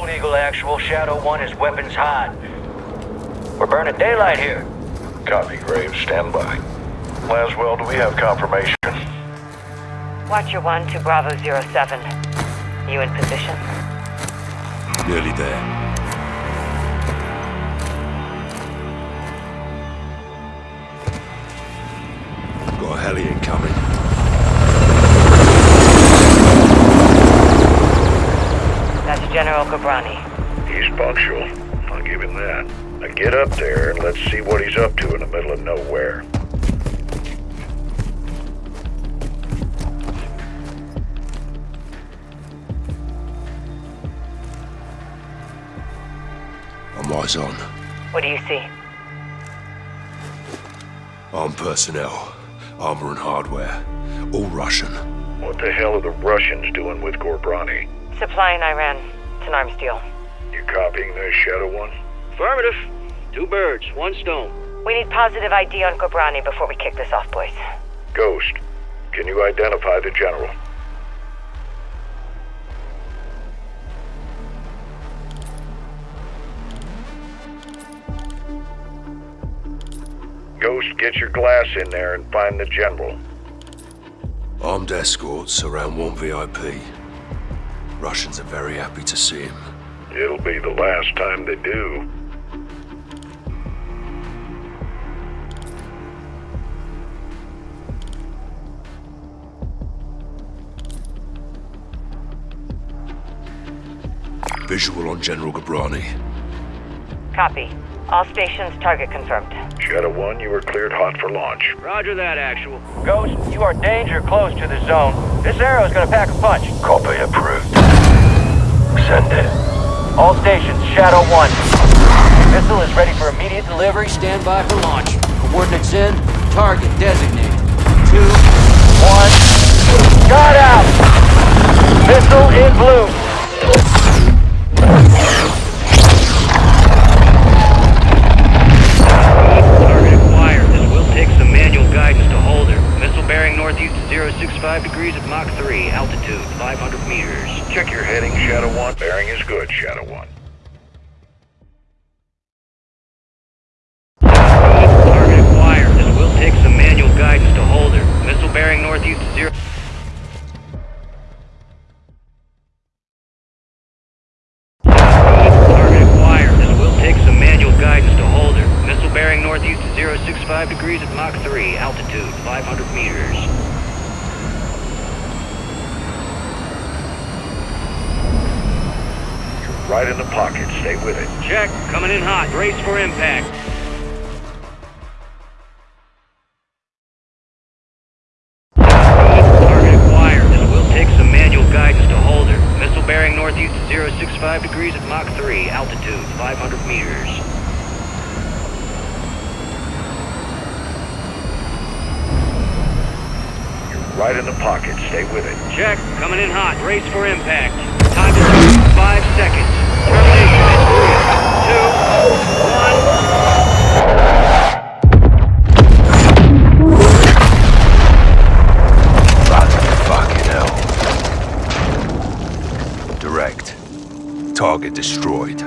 Gold Eagle Actual, Shadow 1 is weapons hot. We're burning daylight here. Copy, Graves. Stand by. Laswell, do we have confirmation? Watcher 1 to Bravo 07. You in position? Nearly there. Ghorbrani. He's punctual. I'll give him that. Now get up there and let's see what he's up to in the middle of nowhere. I'm eyes on. What do you see? Armed personnel. Armor and hardware. All Russian. What the hell are the Russians doing with Ghorbrani? Supplying Iran. It's an arms deal. You copying this, Shadow One? Affirmative. Two birds, one stone. We need positive ID on Ghorbrani before we kick this off, boys. Ghost, can you identify the General? Ghost, get your glass in there and find the General. Armed escorts around one VIP. Russians are very happy to see him. It'll be the last time they do. Visual on General Ghorbrani. Copy. All stations target confirmed. Shadow One, you are cleared hot for launch. Roger that, Actual. Ghost, you are danger close to the zone. This arrow is gonna pack a punch. Copy approved. All stations, Shadow 1. Missile is ready for immediate delivery. Stand by for launch. Coordinates in. Target designated. Two, one. Got out! Missile in blue. Target acquired. This will take some manual guidance to hold her. Missile bearing northeast 065 degrees at Mach 3, altitude 500 meters. Check your heading, Shadow One. Bearing is good, Shadow One. Target acquired. This will take some manual guidance to hold her. Missile bearing northeast 0... Target acquired. This will take some manual guidance to hold her. Missile bearing northeast 065 degrees at Mach 3, altitude 500 meters. You're right in the pocket. Stay with it. Check. Coming in hot. Brace for impact. Target acquired. This will take some manual guidance to hold her. Missile bearing northeast 065 degrees at Mach 3, altitude 500 meters. You're right in the pocket. Stay with it. Check. Coming in hot. Brace for impact. Time to start. Five seconds. Termination in three, two, one. Fucking hell. Direct. Target destroyed.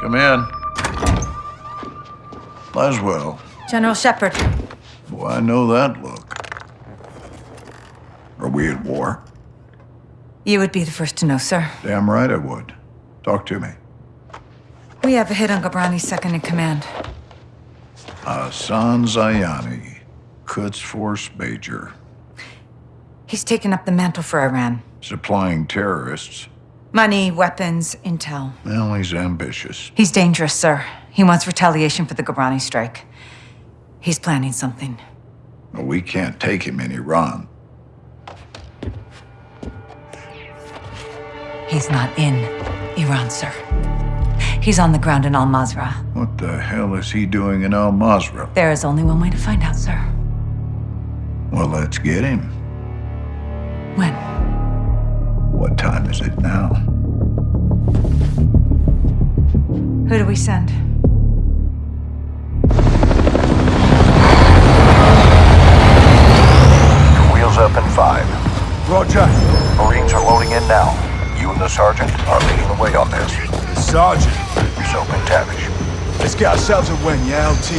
Come in. Laswell. General Shepherd, Well, I know that look. Are we at war? you would be the first to know, sir. Damn right I would. Talk to me. We have a hit on Ghorbrani's second in command. Hassan Zyani, Quds Force Major, He's taken up the mantle for Iran. supplying terrorists. Money, weapons, intel. Well, he's ambitious. He's dangerous, sir. He wants retaliation for the Ghorbrani strike. He's planning something. But we can't take him in Iran. He's not in Iran, sir. He's on the ground in Al-Mazrah. What the hell is he doing in Al-Mazrah? There is only one way to find out, sir. Well, let's get him. When? What time is it now? Who do we send? Wheels up in five. Roger. Marines are loading in now. You and the sergeant are leading the way on this. Sergeant. Soap MacTavish. Let's get ourselves a win, yeah, LT?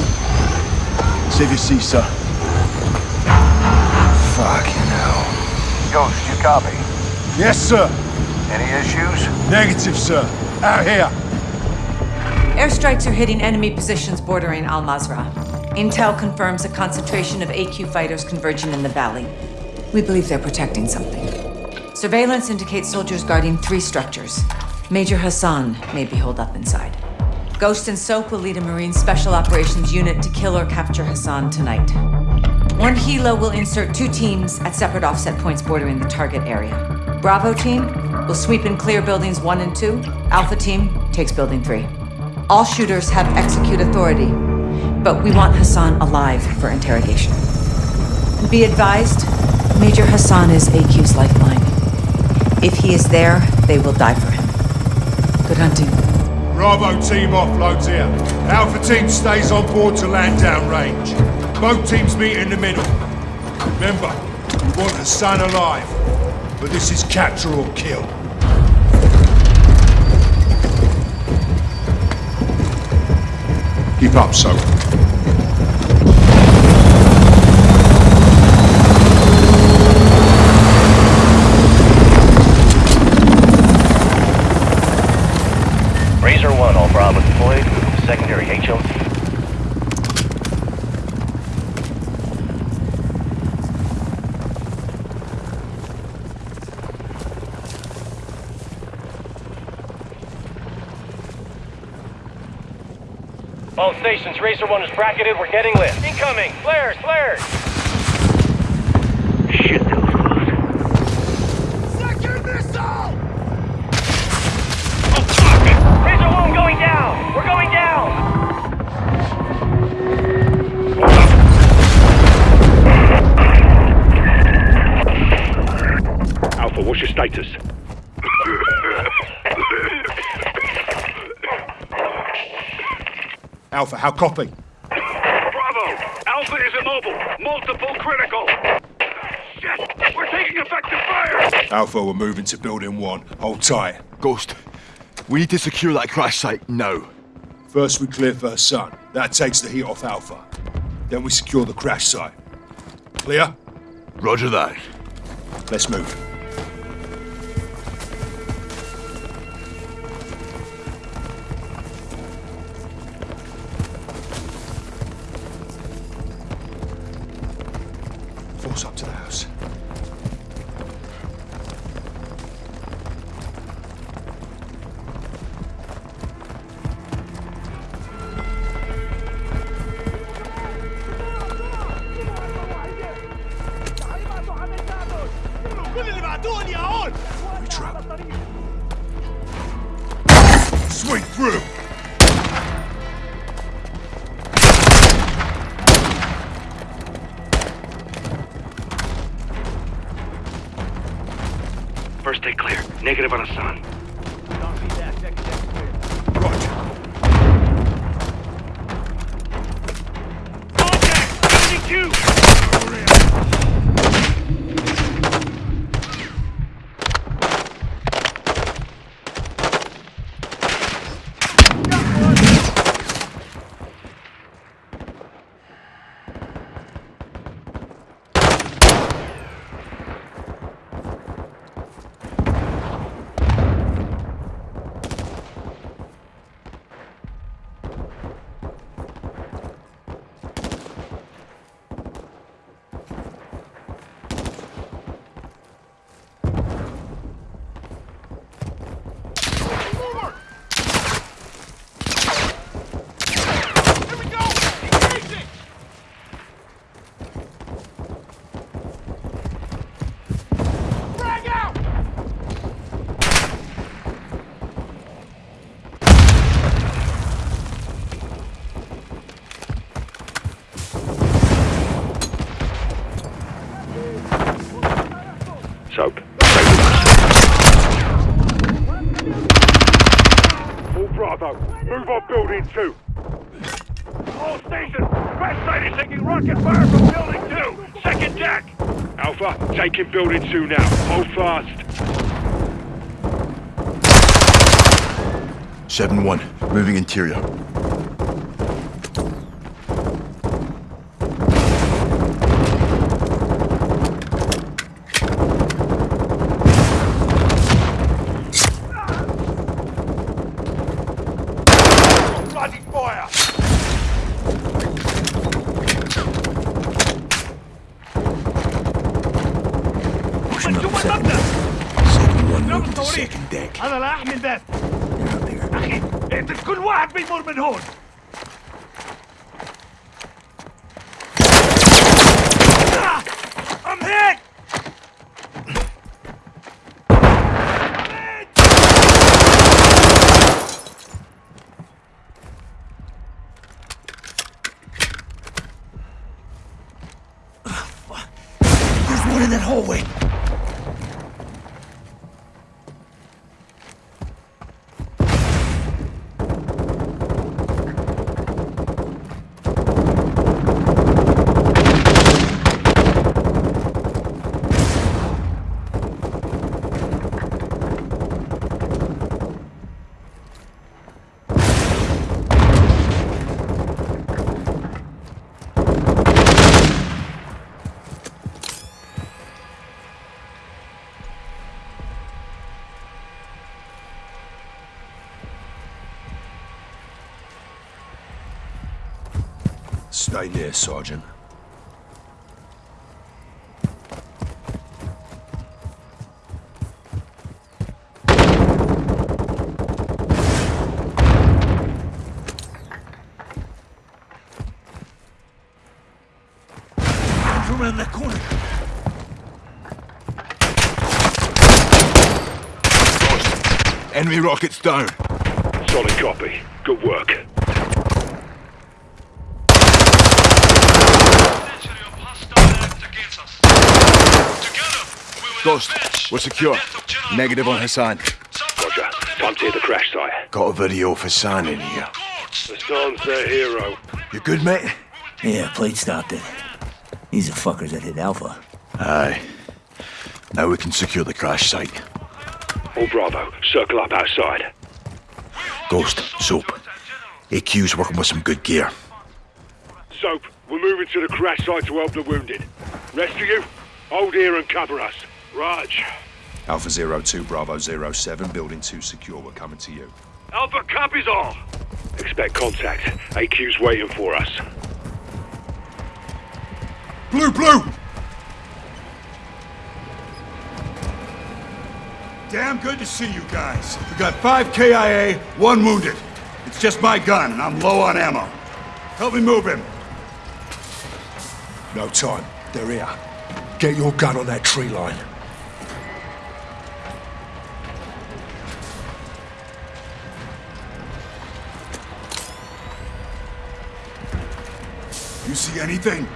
Save your seat, sir. Fucking hell. Ghost, you copy? Yes, sir. Any issues? Negative, sir. Out here. Airstrikes are hitting enemy positions bordering Al Mazrah. Intel confirms a concentration of AQ fighters converging in the valley. We believe they're protecting something. Surveillance indicates soldiers guarding three structures. Major Hassan may be holed up inside. Ghost and Soap will lead a Marine Special Operations unit to kill or capture Hassan tonight. One Helo will insert two teams at separate offset points bordering the target area. Bravo team will sweep and clear buildings one and two. Alpha team takes building three. All shooters have execute authority, but we want Hassan alive for interrogation. Be advised, Major Hassan is AQ's lifeline. If he is there, they will die for him. Good hunting. Bravo team offloads here. Alpha team stays on board to land down range. Both teams meet in the middle. Remember, we want Hassan alive. But this is capture or kill. Keep up, Soap. Razor 1, all Bravo deployed. Secondary HLT. All Razor 1 is bracketed, we're getting lit. Incoming! Flares, flares! Alpha, how copy? Bravo! Alpha is immobile. Multiple critical. Shit! We're taking effective fire! Alpha, we're moving to building one. Hold tight. Ghost, we need to secure that crash site now. First we clear First Hassan. That takes the heat off Alpha. Then we secure the crash site. Clear? Roger that. Let's move. Force up to the house. Move on building two. All stations, West side is taking rocket fire from building two. Second jack. Alpha, taking building two now. Hold fast. 7-1, moving interior. Norman Horn. Near, Sergeant. Around that corner. Enemy rockets down. Solid copy. Good work. Ghost, we're secure. Negative on Hassan. Roger. Time to hit the crash site. Got a video of Hassan in here. Hassan's their hero. You good, mate? Yeah, plate stopped it. These are fuckers that hit Alpha. Aye. Now we can secure the crash site. All Bravo, circle up outside. Ghost, Soap. AQ's working with some good gear. Soap, we're moving to the crash site to help the wounded. Rest of you, hold here and cover us. Raj. Alpha Zero Two Bravo Zero Seven, Building 2 secure. We're coming to you. Alpha copies all. Expect contact. AQ's waiting for us. Blue, blue! Damn good to see you guys. We got five KIA, one wounded. It's just my gun, and I'm low on ammo. Help me move him. No time. They're here. Get your gun on that tree line. See anything?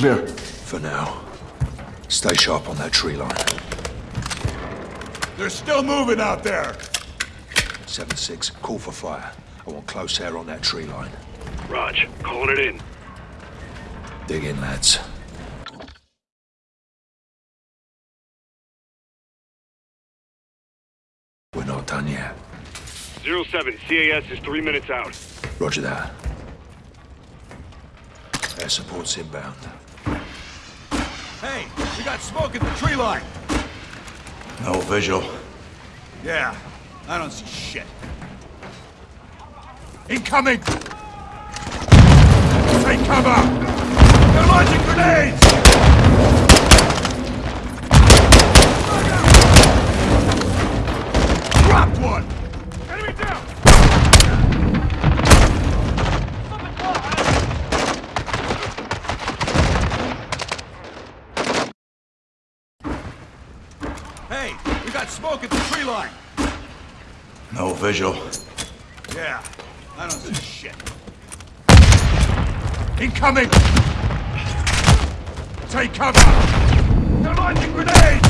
Clear. For now. Stay sharp on that tree line. They're still moving out there. 7-6, call for fire. I want close air on that tree line. Raj, calling it in. Dig in, lads. We're not done yet. Zero 07, CAS is three minutes out. Roger that. Air support's inbound. Hey, we got smoke at the tree line. No visual. Yeah, I don't see shit. Incoming! Take cover! They're launching grenades! Dropped one! Visual. Yeah, I don't see shit. Incoming! Take cover! They're launching grenades!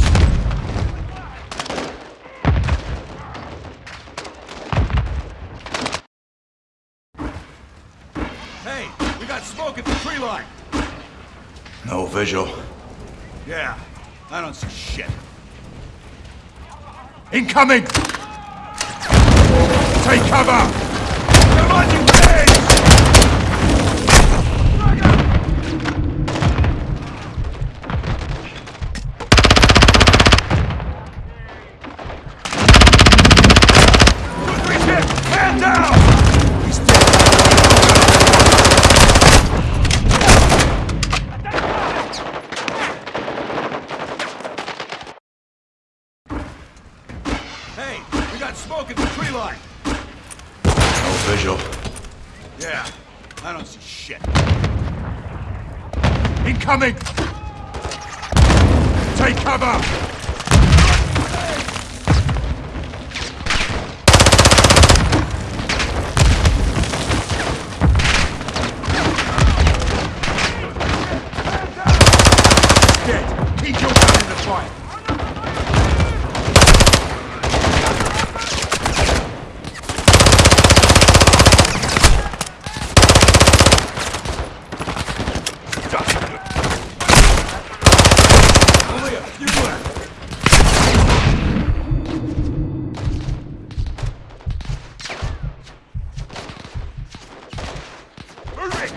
Hey, we got smoke at the tree line! No visual. Yeah, I don't see shit. Incoming! Take cover! They're launching grenades! Good hit! Man down! He's dead! Hey, we got smoke at the tree line! No visual. Yeah, I don't see shit. Incoming! Take cover! Dead. Keep your gun in the fight. Only a few left. Hurry!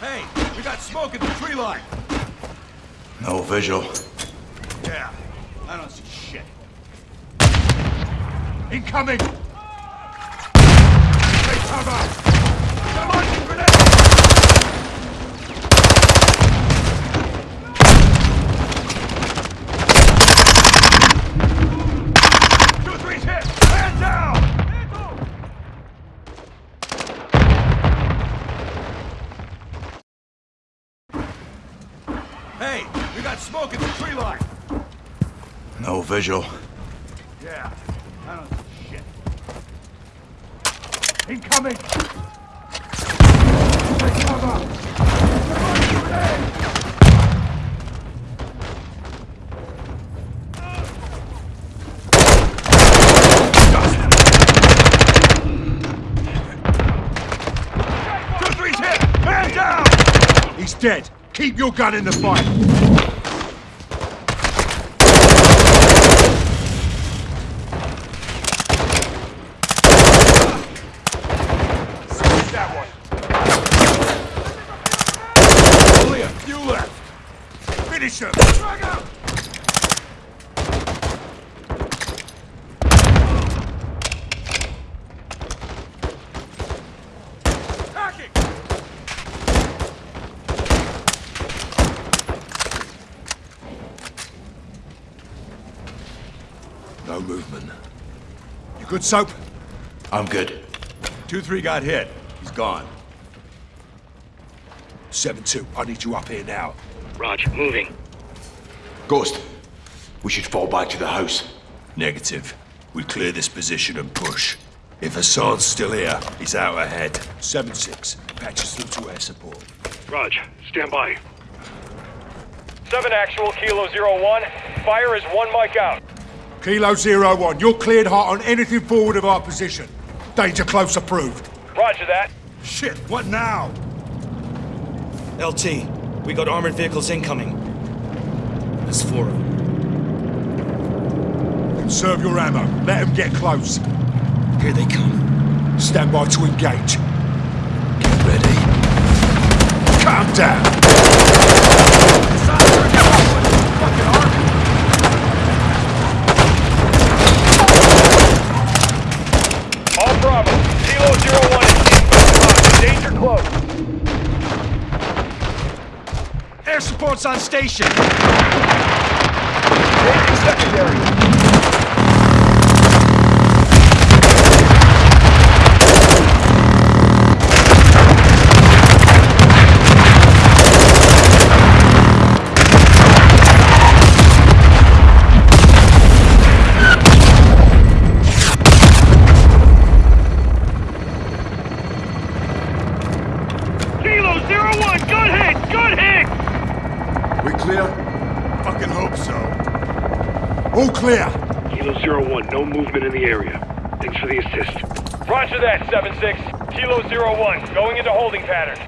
Hey, we got smoke at the tree line. No visual. Yeah, I don't see shit. Incoming! Take cover! They're launching grenades! Visual. Yeah, I don't shit. Incoming! Take cover! Two, three's hit! Man down! He's dead. Keep your gun in the fight. Squeeze that one. Only a few left. Finish him. Hacking. No movement. You good, Soap? I'm good. 2-3 got hit. He's gone. 7-2, I need you up here now. Raj, moving. Ghost, we should fall back to the house. Negative. We clear this position and push. If Hassan's still here, he's out ahead. 7-6, patches through to air support. Raj, stand by. 7 actual, Kilo Zero 01. Fire is one mic out. Kilo Zero One, you're cleared hot on anything forward of our position. Danger close approved. Roger that. Shit, what now? LT, we got armored vehicles incoming. There's four of them. Conserve your ammo. Let them get close. Here they come. Stand by to engage. Get ready. Calm down. All Bravo. Kilo Zero 01 is in. Danger close. Air support's on station! Secondary. Kilo Zero 01, good hit! Good hit! We clear? Fucking hope so. All clear. Kilo Zero 01, no movement in the area. Thanks for the assist. Roger that, 7-6. Kilo Zero 01, going into holding pattern.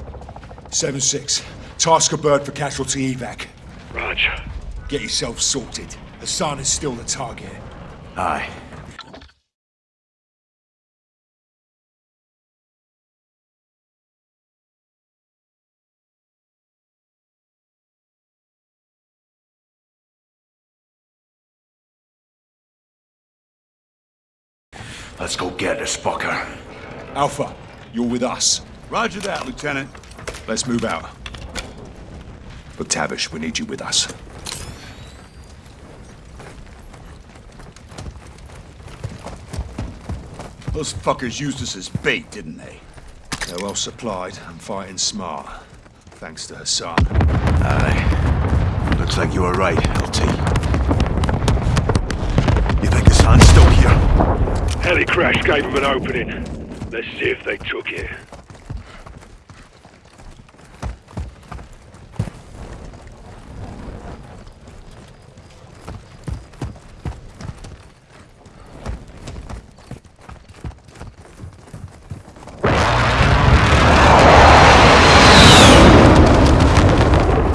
7-6. Task a bird for casualty evac. Raj, Get yourself sorted. Hassan is still the target. Aye. Let's go get this fucker. Alpha, you're with us. Roger that, Lieutenant. Let's move out. But Tavish, we need you with us. Those fuckers used us as bait, didn't they? They're well supplied and fighting smart. Thanks to Hassan. Aye. Looks like you were right, LT. You think Hassan's still here? heli crash gave them an opening. Let's see if they took it.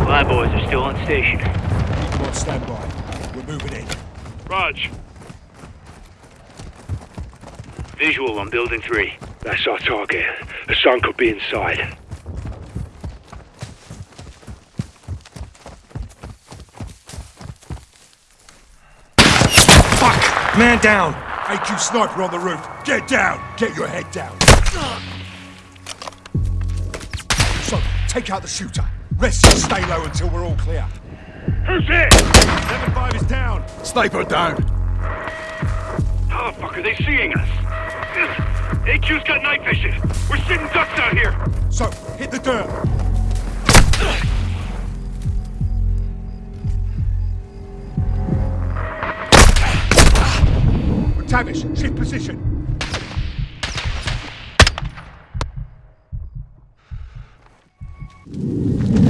My boys are still on station. Keep them on standby. We're moving in. Raj, Visual on building three. that's our target. Hassan could be inside. Fuck! Man down! AQ sniper on the roof. Get down. Get your head down. So, take out the shooter. Rest and stay low until we're all clear. Who's it? 7-5 is down. Sniper down. How the fuck are they seeing us? AQ's got night vision. We're sitting ducks out here. So, hit the dirt. Tavish, shift position. How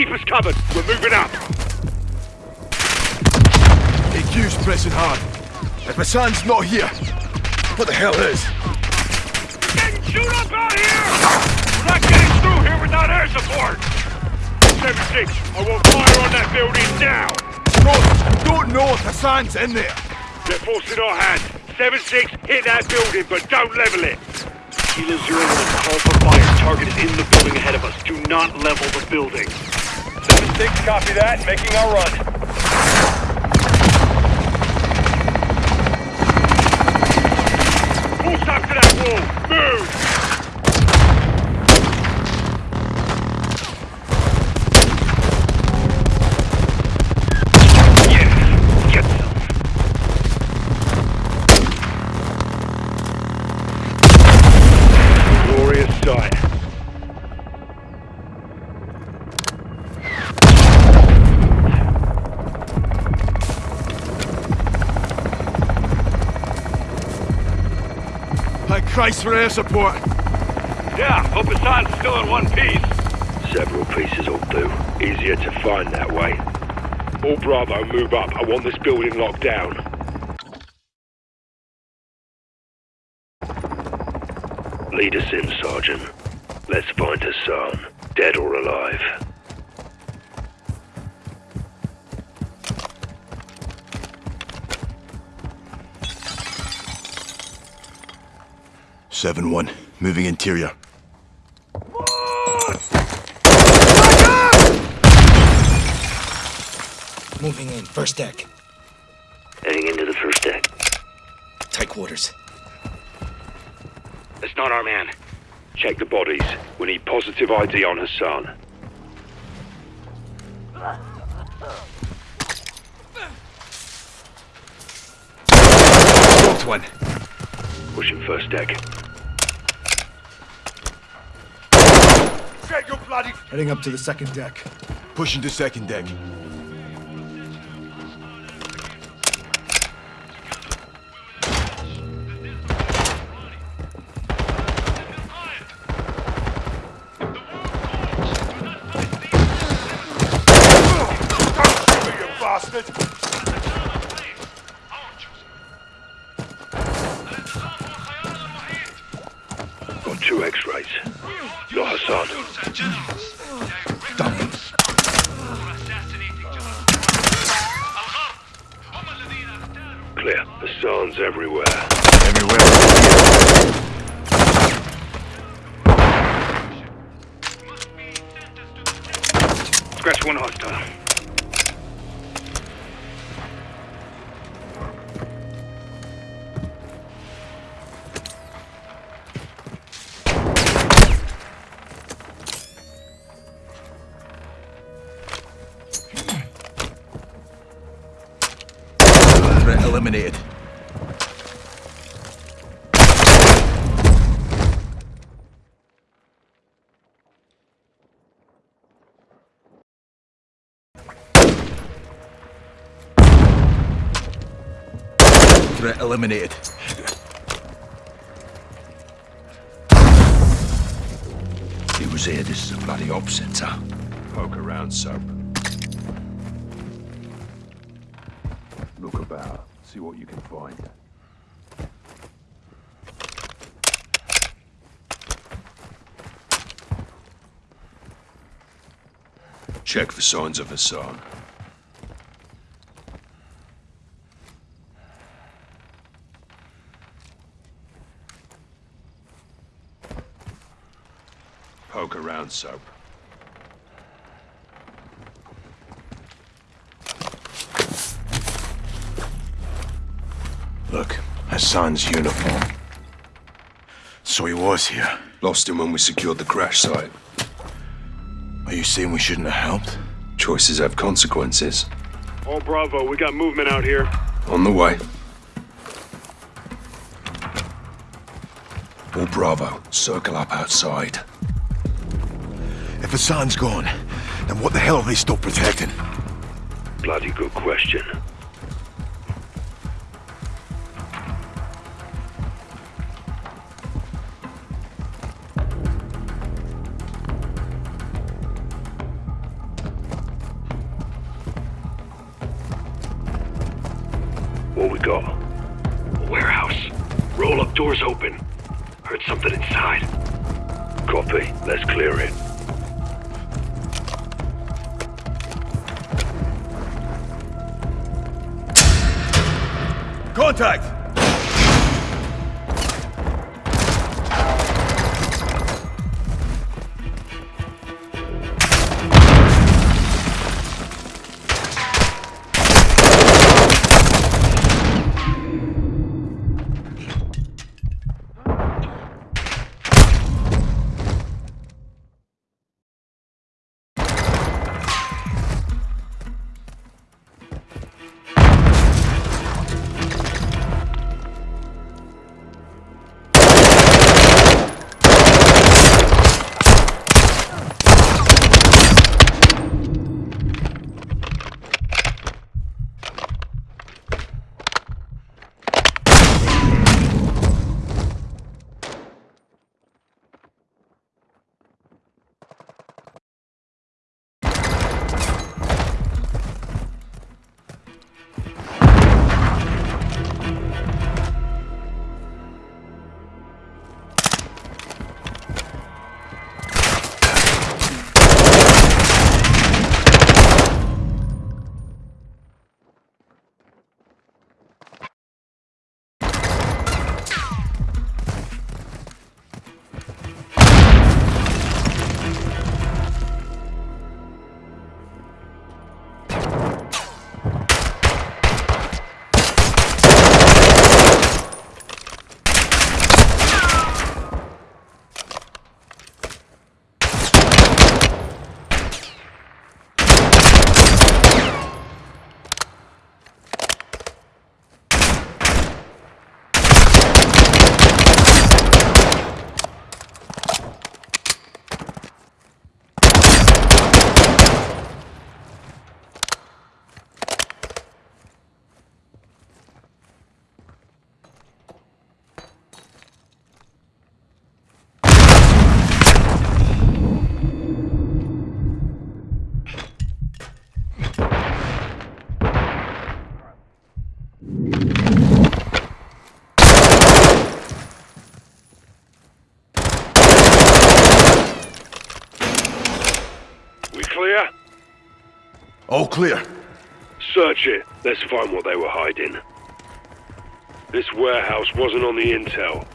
keep us covered. We're moving up. AQ's pressing hard. If Hassan's not here, what the hell is? Getting shoot up out here! We're not getting through here without air support! 7-6, I will fire on that building now! Don't, don't know if Hassan's in there. They're forcing our hand. 7-6, hit that building, but don't level it. Kilo Zero 1, call for fire. Target is in the building ahead of us. Do not level the building. 7-6, copy that. Making our run. Full stop to that wall! Move! Christ for air support. Yeah, hope Hassan's still in one piece. Several pieces will do. Easier to find that way. All Bravo, move up. I want this building locked down. 7-1, moving interior. Moving in, first deck. Heading into the first deck. Tight quarters. That's not our man. Check the bodies. We need positive ID on Hassan. Dropped one. Pushing first deck. Heading up to the second deck. Pushing to second deck. Eliminated. Threat eliminated. He was here. This is a bloody op center. Poke around, Soap. What you can find. Check for signs of Hassan. Poke around, Soap. Look, Hassan's uniform. So he was here. Lost him when we secured the crash site. Are you saying we shouldn't have helped? Choices have consequences. All Bravo, we got movement out here. On the way. All Bravo, circle up outside. If Hassan's gone, then what the hell are they still protecting? Bloody good question. All clear. Search it. Let's find what they were hiding. This warehouse wasn't on the intel.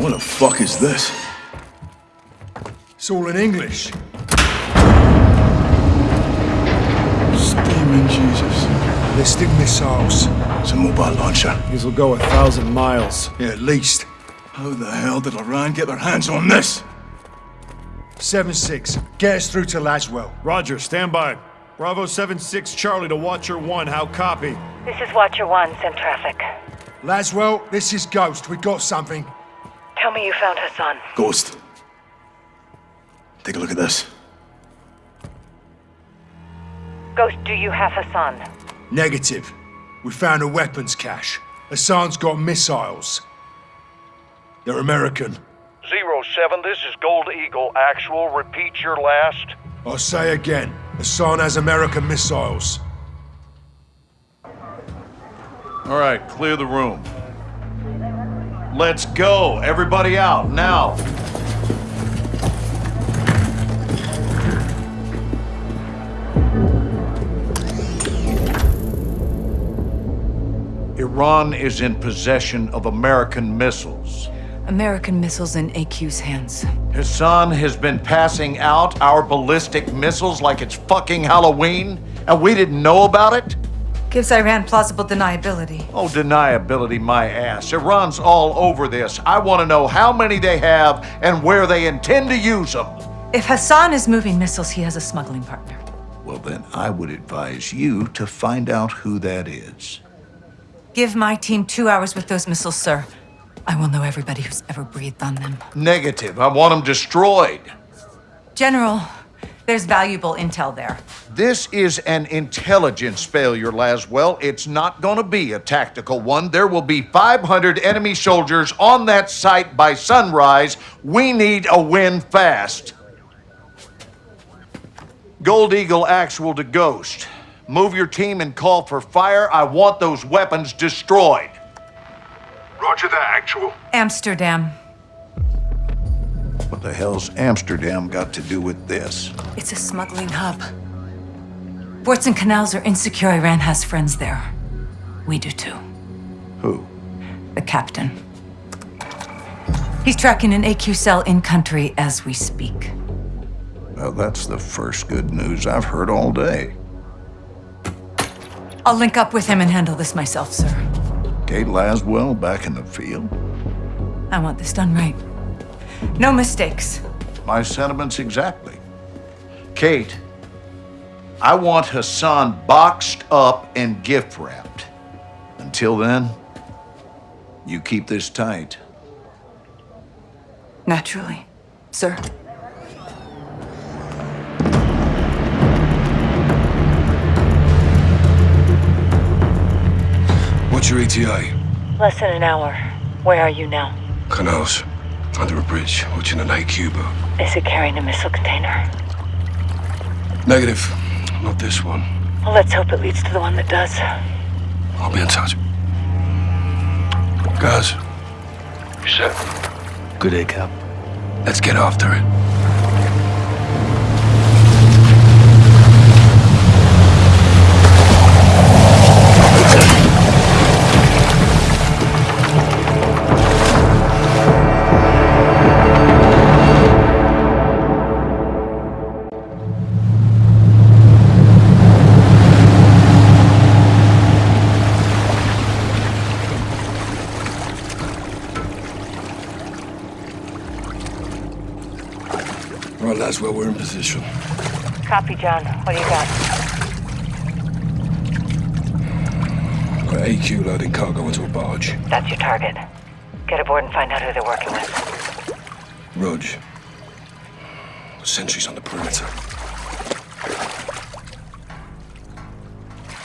What the fuck is this? It's all in English. Steaming Jesus. Ballistic missiles. It's a mobile launcher. These will go a thousand miles. Yeah, at least. How the hell did Iran get their hands on this? 7-6. Get us through to Laswell. Roger, stand by. Bravo 7-6 Charlie to Watcher 1, how copy? This is Watcher 1, send traffic. Laswell, this is Ghost. We got something. Tell me you found her son. Ghost. Take a look at this. Ghost, do you have Hassan? Negative. We found a weapons cache. Hassan's got missiles. They're American. Zero 07, this is Gold Eagle. Actual, repeat your last. I'll say again. Hassan has American missiles. All right, clear the room. Let's go. Everybody out, now. Iran is in possession of American missiles. American missiles in AQ's hands. Hassan has been passing out our ballistic missiles like it's fucking Halloween, and we didn't know about it? Gives Iran plausible deniability. Oh, deniability, my ass. Iran's all over this. I want to know how many they have and where they intend to use them. If Hassan is moving missiles, he has a smuggling partner. Well, then I would advise you to find out who that is. Give my team two hours with those missiles, sir. I will know everybody who's ever breathed on them. Negative. I want them destroyed. General, there's valuable intel there. This is an intelligence failure, Laswell. It's not gonna be a tactical one. There will be 500 enemy soldiers on that site by sunrise. We need a win fast. Gold Eagle Actual to Ghost. Move your team and call for fire. I want those weapons destroyed. Roger that, Actual. Amsterdam. What the hell's Amsterdam got to do with this? It's a smuggling hub. Ports and canals are insecure. Iran has friends there. We do too. Who? The captain. He's tracking an AQ cell in country as we speak. Well, that's the first good news I've heard all day. I'll link up with him and handle this myself, sir. Kate Laswell back in the field? I want this done right. No mistakes. My sentiments exactly. Kate, I want Hassan boxed up and gift wrapped. Until then, you keep this tight. Naturally, sir. Your ETA? Less than an hour. Where are you now? Canals. Under a bridge, watching an AQ boat. Is it carrying a missile container? Negative. Not this one. Well, let's hope it leads to the one that does. I'll be in touch. Guys. You set? Good day, Cap. Let's get after it. Copy, John. What do you got? Got AQ loading cargo onto a barge. That's your target. Get aboard and find out who they're working with. Rog. Sentries on the perimeter.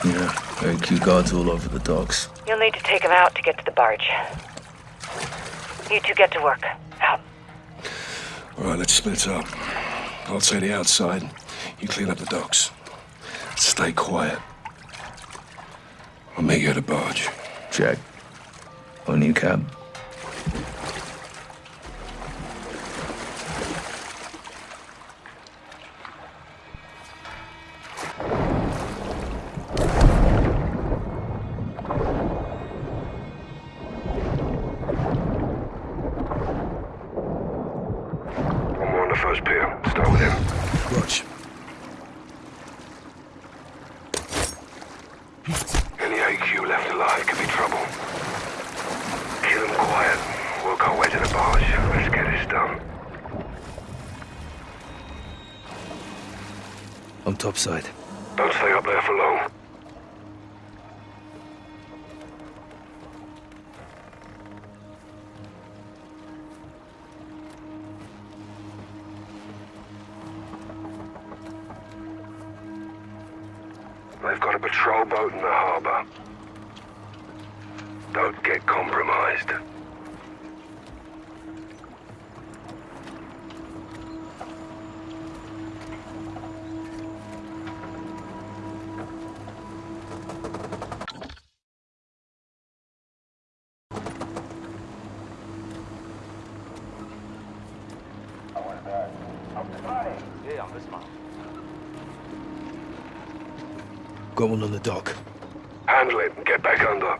Yeah, AQ guards all over the docks. You'll need to take them out to get to the barge. You two get to work. Out. All right, let's split up. I'll take the outside. You clean up the docks. Stay quiet. I'll meet you at the barge. Check. On you, Cap. Don't stay up there for long. Got one on the dock. Handle it and get back under.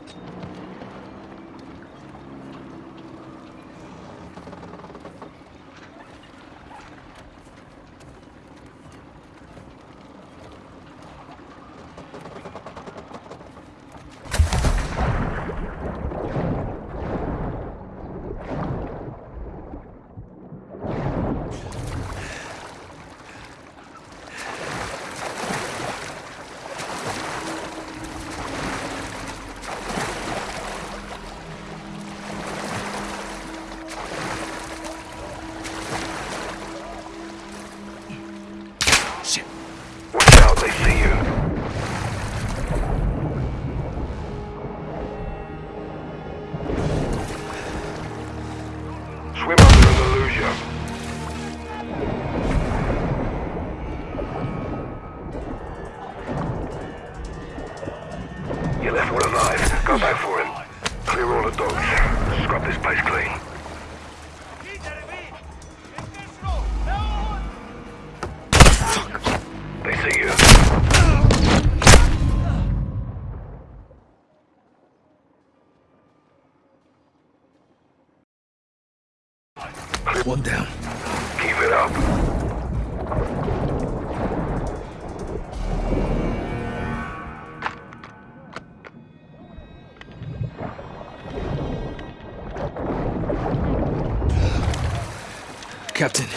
Captain,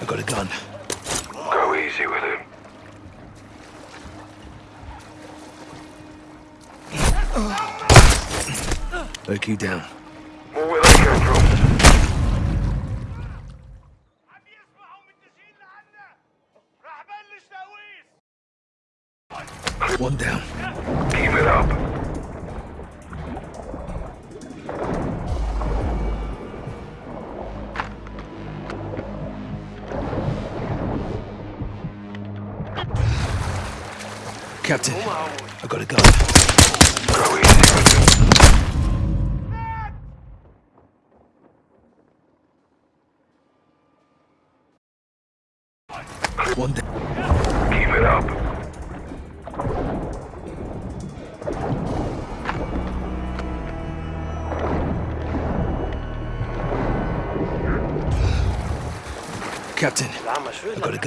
I got a gun. Go easy with him. you down. More where they came from. One down. I got a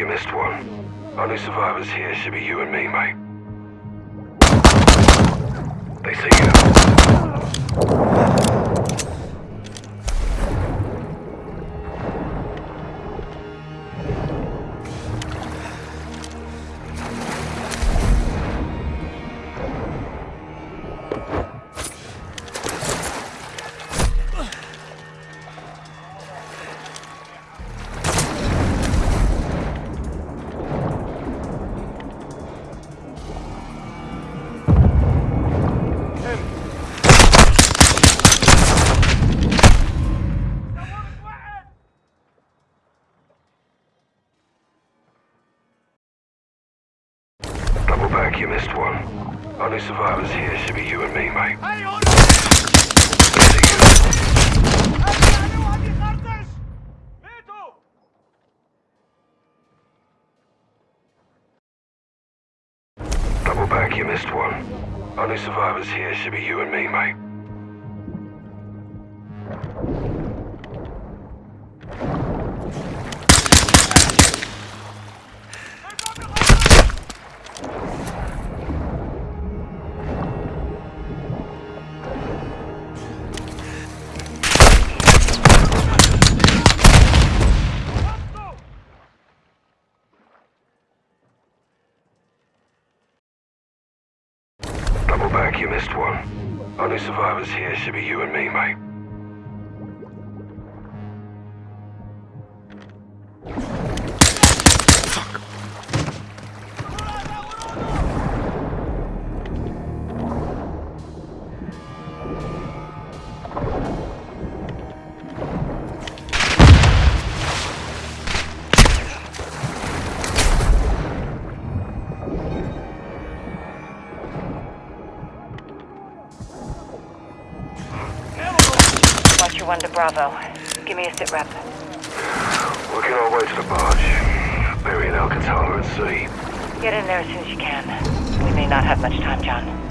you missed one. Only survivors here should be you and me, mate. They see you. You missed one. Only survivors here should be you and me, mate. See. Double back, you missed one. Only survivors here should be you and me, mate. Here should be you and me, mate. 1 to Bravo. Give me a sit rep. Working our way to the barge. Burying Alcatala at sea. Get in there as soon as you can. We may not have much time, John.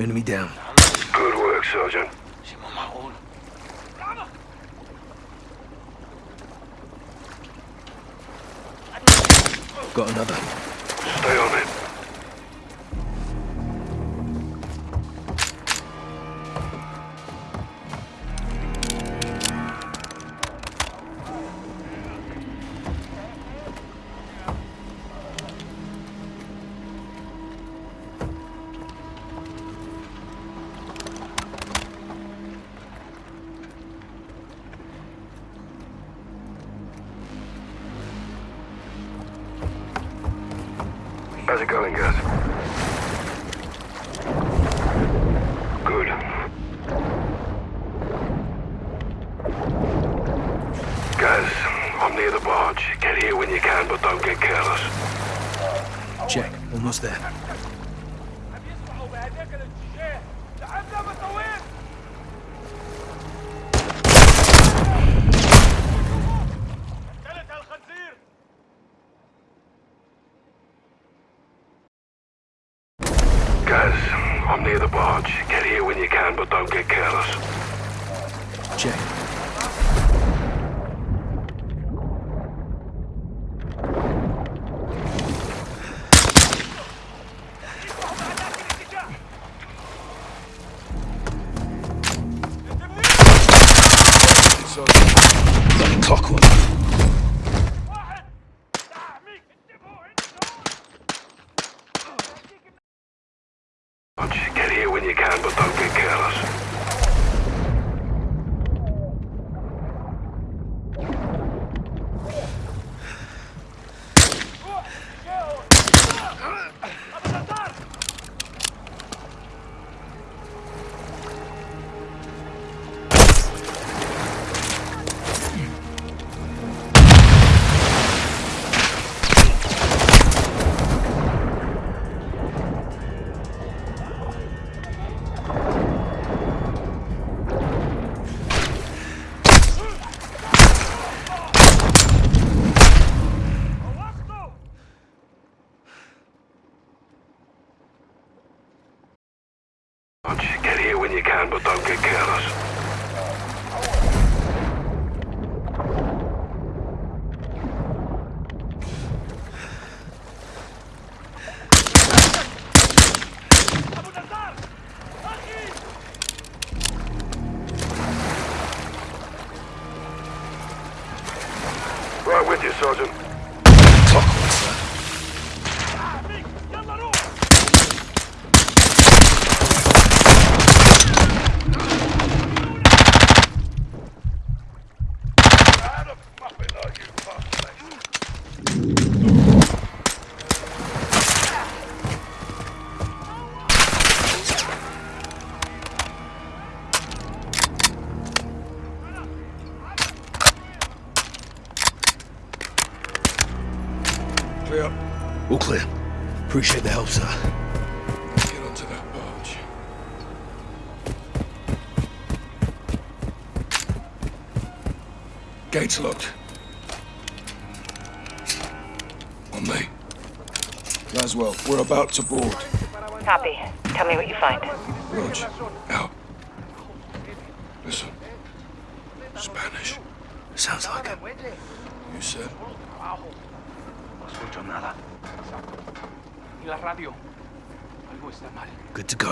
Enemy down. Good work, Sergeant. Got another. Stay on it. You can, but don't get locked. On me. Laswell, we're about to board. Copy. Tell me what you find. Rog, out. Listen. Spanish. Sounds like it. You said? escucho nada. ¿Y la radio? Algo está mal. Good to go.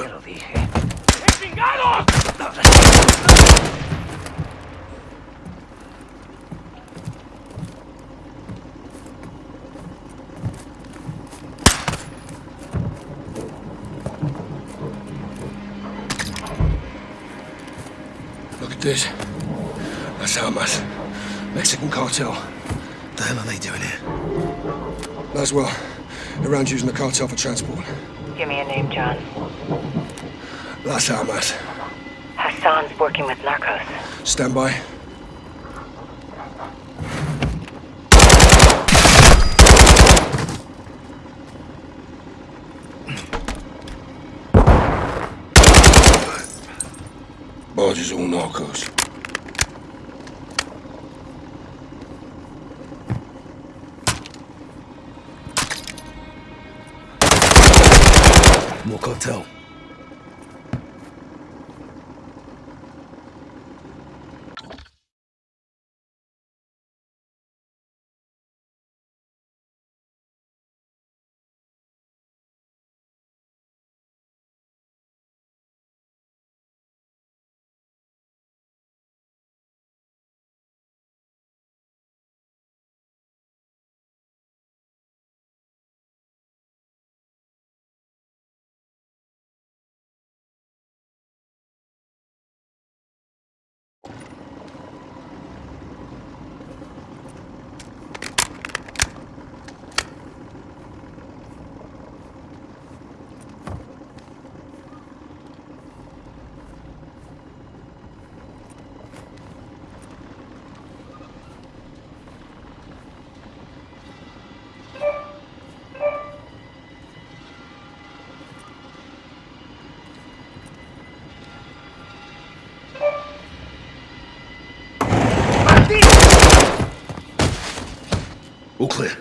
This. That's Almas. Mexican cartel. The hell are they doing here? Laswell, around using the cartel for transport. Give me a name, John. Las Almas. Hassan's working with narcos. Stand by. Barge is all narcos. More cartel. All clear.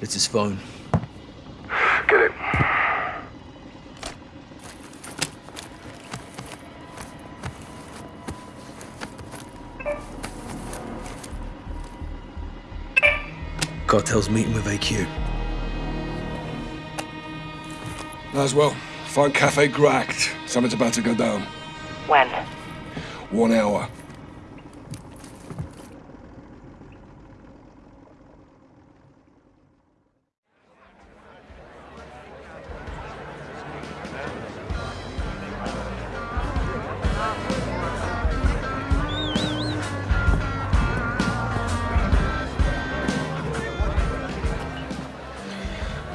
It's his phone. Get it. Cartel's meeting with AQ. As well. find Cafe Gracht. Something's about to go down. When? One hour.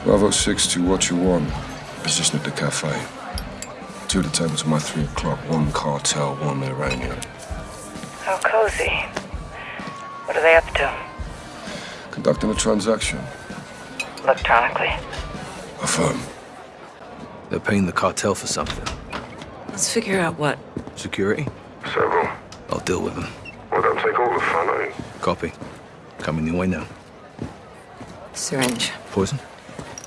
Bravo 6 to Watcher 1. Position at the cafe. Two of the tables to my 3 o'clock. One cartel, one Iranian. How cozy. What are they up to? Conducting a transaction. Electronically. A Affirm. They're paying the cartel for something. Let's figure out what. Security? Several. I'll deal with them. Well, don't take all the fun, eh? Copy. Coming your way now. Syringe. Poison?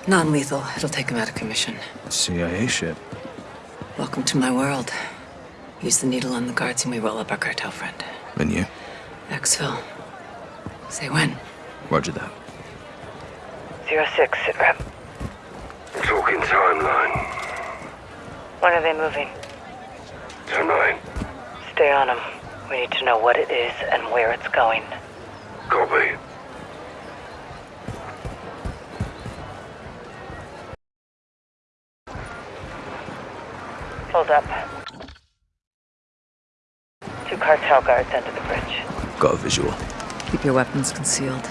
Non lethal. It'll take him out of commission. CIA shit. Welcome to my world. Use the needle on the guards and we roll up our cartel friend. And you? Exfil. Say when. Roger that. Zero six, sit rep. Talking timeline. When are they moving? Tonight. Stay on them. We need to know what it is and where it's going. Copy. Hold up. Two cartel guards under the bridge. Got a visual. Keep your weapons concealed.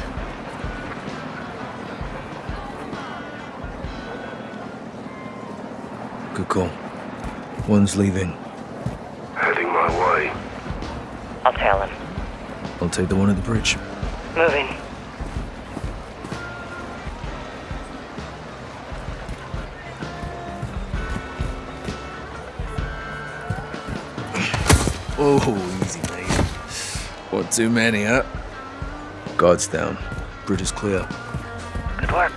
Good call. One's leaving. Heading my way. I'll tail him. I'll take the one at the bridge. Moving. Oh, easy, mate. What, too many, huh? Guards down. Bridge is clear. Good work.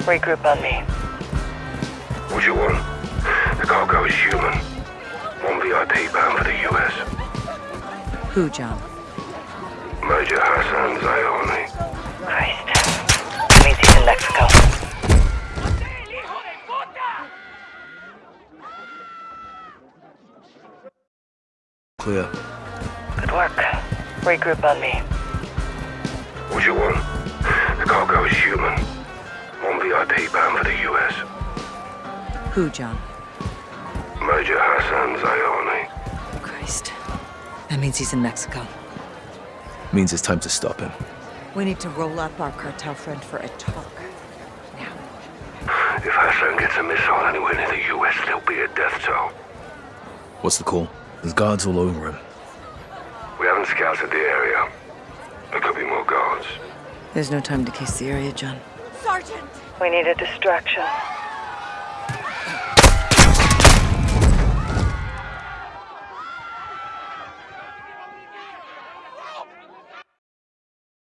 Regroup on me. What you want? The cargo is human. One VIP bound for the US. Who, John? Clear. Good work. Regroup on me. What you want? The cargo is human. One VIP bound for the US. Who, John? Major Hassan Zyani. Christ. That means he's in Mexico. Means it's time to stop him. We need to roll up our cartel friend for a talk. Now. If Hassan gets a missile anywhere near the US, there'll be a death toll. What's the call? There's guards all over him. We haven't scouted the area. There could be more guards. There's no time to case the area, John. Sergeant! We need a distraction.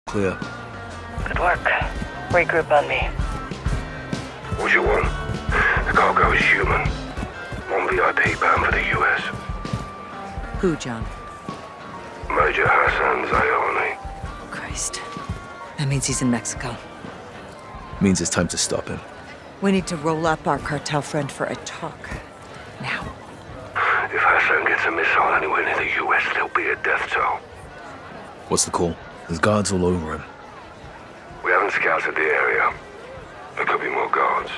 Clear. Good work. Regroup on me. What do you want? The cargo is human. One VIP bound for the US. Who, John? Major Hassan Zyani. Christ. That means he's in Mexico. Means it's time to stop him. We need to roll up our cartel friend for a talk. Now. If Hassan gets a missile anywhere near the US, there'll be a death toll. What's the call? There's guards all over him. We haven't scouted the area. There could be more guards.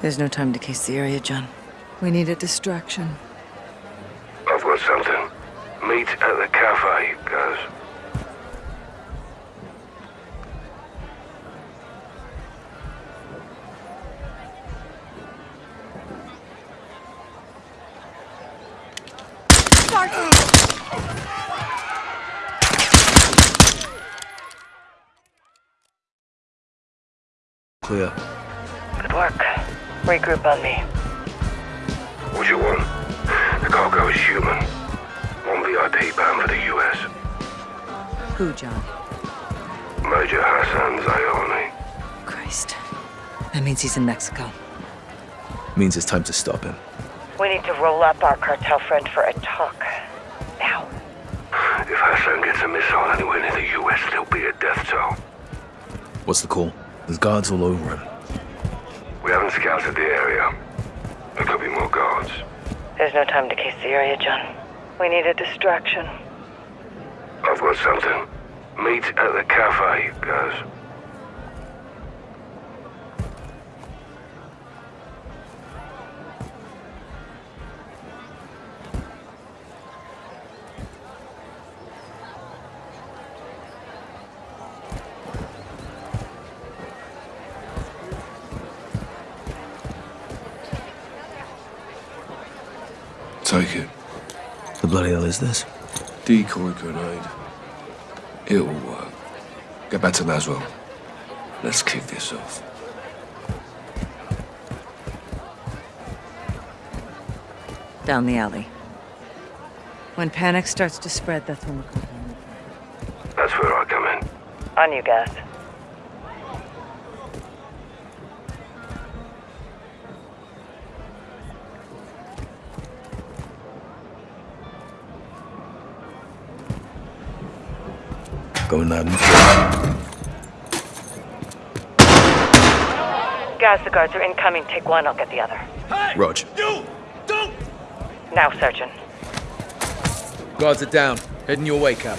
There's no time to case the area, John. We need a distraction. I've got something. Meet at the cafe, guys. Clear. Good work. Regroup on me. What do you want? The cargo is human. One VIP bound for the US. Who, John? Major Hassan Zyani. Christ. That means he's in Mexico. Means it's time to stop him. We need to roll up our cartel friend for a talk. Now. If Hassan gets a missile anywhere near the US, there'll be a death toll. What's the call? There's guards all over him. We haven't scouted the area. There could be more guards. There's no time to case the area, John. We need a distraction. I've got something. Meet at the cafe, guys. Is this? Decoy grenade. It'll work. Get back to Laswell. Let's kick this off. Down the alley. When panic starts to spread, that's when we'll come down. That's where I come in. On you guys. Going loud and clear. Guys, the guards are incoming. Take one, I'll get the other. Rog. Now, Sergeant. Guards are down. Heading your way, Cap.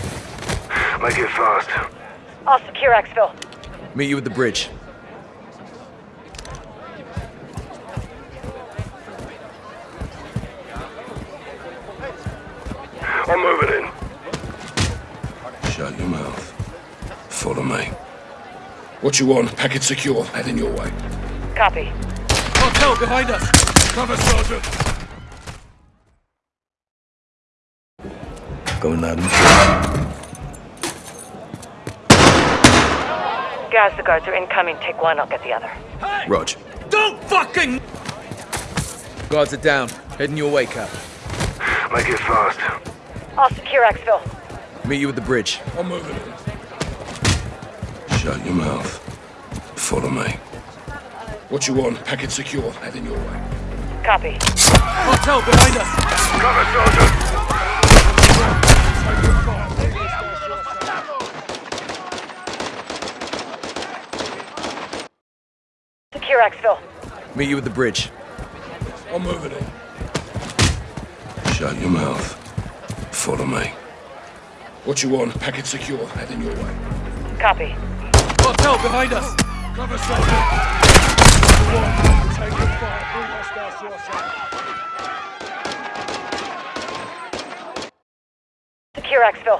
Make it fast. I'll secure exfil. Meet you at the bridge. What you want? Package secure. Heading your way. Copy. Cartel behind us! Cover, Sergeant. Going loud and clear. Guys, the guards are incoming. Take one, I'll get the other. Rog. Don't fucking... Guards are down. Heading your way, Cap. Make it fast. I'll secure exfil. Meet you at the bridge. I'm moving in. Shut your mouth. Follow me. What you want? Package secure. Heading your way. Copy. Cartel behind us! Cover, Sergeant. Secure exfil. Meet you at the bridge. I'm moving in. Shut your mouth. Follow me. What you want? Package secure. Heading your way. Copy. Cartel behind us! Cover, Sergeant. One, taking fire. Three hostiles to our side. Secure exfil.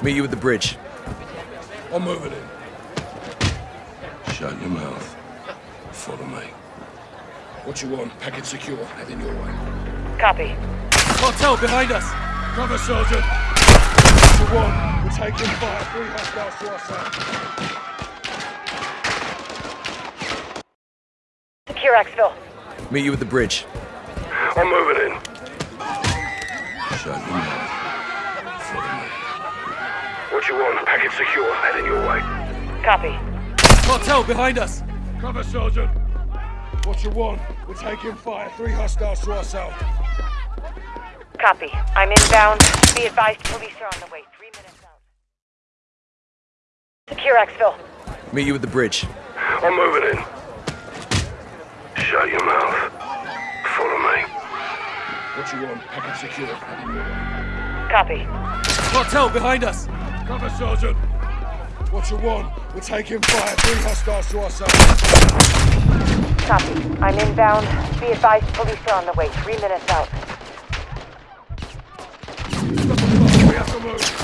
Meet you at the bridge. I'm moving in. Shut your mouth. Follow me. What you want? Package secure. Heading your way. Copy. Cartel behind us! Cover, Sergeant. One, we're taking fire. Three hostiles to our side. Secure exfil. Meet you at the bridge. I'm moving in. Shut your mouth. Follow me. What you want? Package secure. Heading your way. Copy. Cartel behind us! Cover, Sergeant. What you want? We're taking fire. Three hostiles to our south. Copy. I'm inbound. Be advised, police are on the way. Three minutes out. Secure exfil. Meet you at the bridge. I'm moving in. Shut your mouth. Follow me. What you want? Package secure. Heading. Copy. Cartel behind us! Cover, Sergeant. What you want? We're taking fire. Three hostiles to our side. Copy. I'm inbound. Be advised, police are on the way. Three minutes out. We have to move.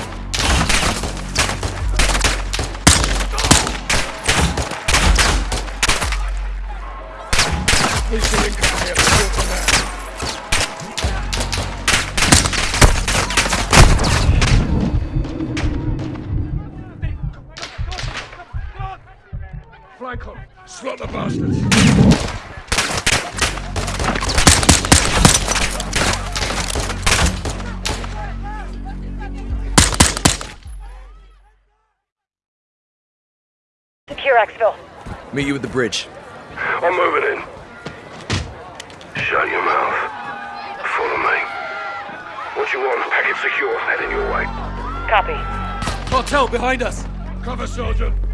On. Slot the bastards. Secure exfil. Meet you at the bridge. I'm moving in. Shut your mouth. Follow me. What you want? Packet secure. Heading your way. Copy. Cartel behind us! Cover, Sergeant!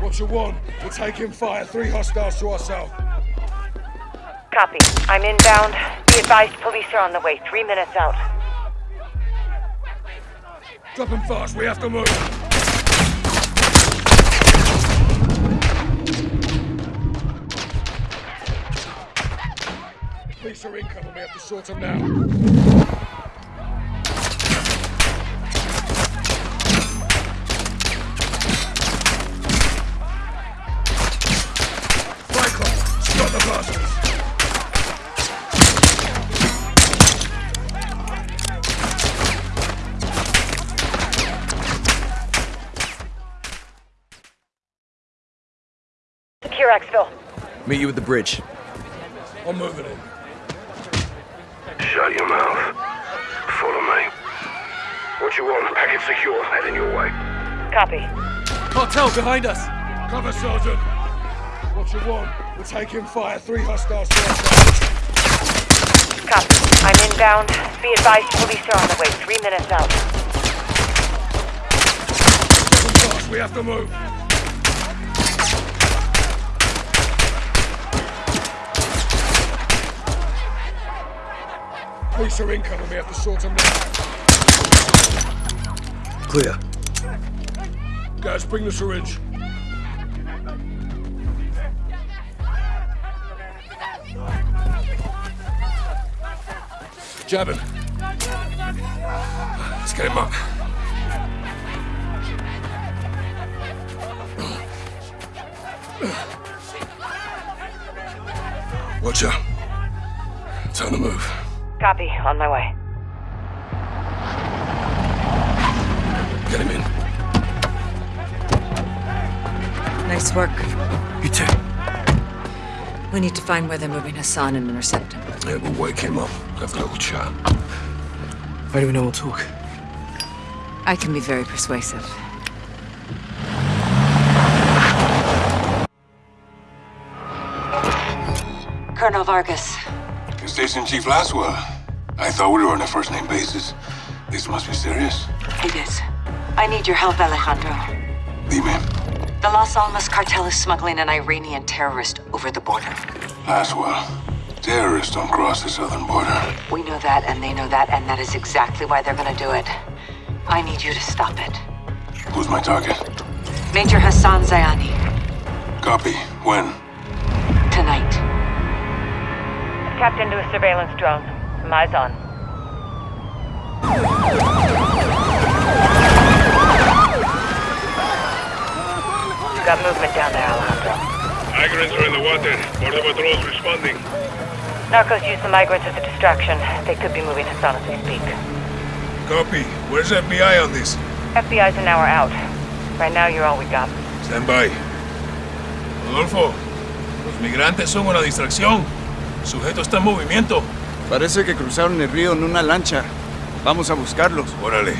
What you want? We're taking fire. Three hostiles to our south. Copy. I'm inbound. Be advised police are on the way. Three minutes out. Drop them fast. We have to move. Police are incoming. We have to sort them now. Secure exfil. Meet you at the bridge. I'm moving in. Shut your mouth. Follow me. What you want? Packet secure. Heading your way. Copy. Cartel behind us! Cover, Sergeant! What you want? We're taking fire. Three hostiles to our south. Copy. I'm inbound. Be advised police are on the way. Three minutes out. Drop them fast. We have to move. Police are incoming. We have to sort them now. Clear. Guys, bring the syringe. Jabbing. Let's get him up. Watch out. Time to move. Copy. On my way. Get him in. Nice work. You too. We need to find where they're moving Hassan and intercept him. Yeah, we'll wake him up. Have a little chat. How do we know we'll talk? I can be very persuasive. Colonel Vargas, Station Chief Laswell. I thought we were on a first name basis. This must be serious. it is. I need your help, Alejandro. Dime, The Las Almas cartel is smuggling an Iranian terrorist over the border. Laswell. Terrorists don't cross the southern border. We know that, and they know that, and that is exactly why they're gonna do it. I need you to stop it. Who's my target? Major Hassan Zyani, Copy. When? Tonight. Tapped into a surveillance drone. Some eyes on. Got movement down there, Alejandro. Migrants are in the water. Border patrol's responding. Narcos use the migrants as a distraction. They could be moving Hassan as we speak. Copy. Where's FBI on this? FBI's an hour out. Right now, you're all we got. Stand by. Rodolfo, los migrantes son una distracción. El sujeto está en movimiento. Parece que cruzaron el río en una lancha. Vamos a buscarlos. Órale.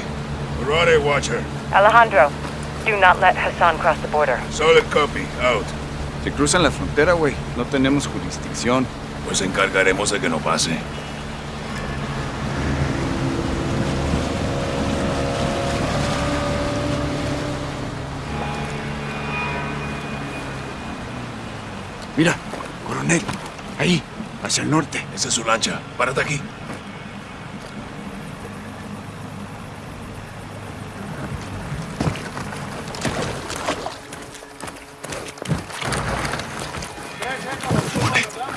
Alright, Watcher. Alejandro, do not let Hassan cross the border. Solid copy. Out. Si cruzan la frontera, güey, no tenemos jurisdicción. Pues encargaremos de que no pase. Mira, coronel. Ahí, hacia el norte. Esa es su lancha. Párate aquí.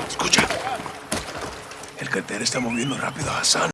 Escucha. El cartel está moviendo rápido a Hassan.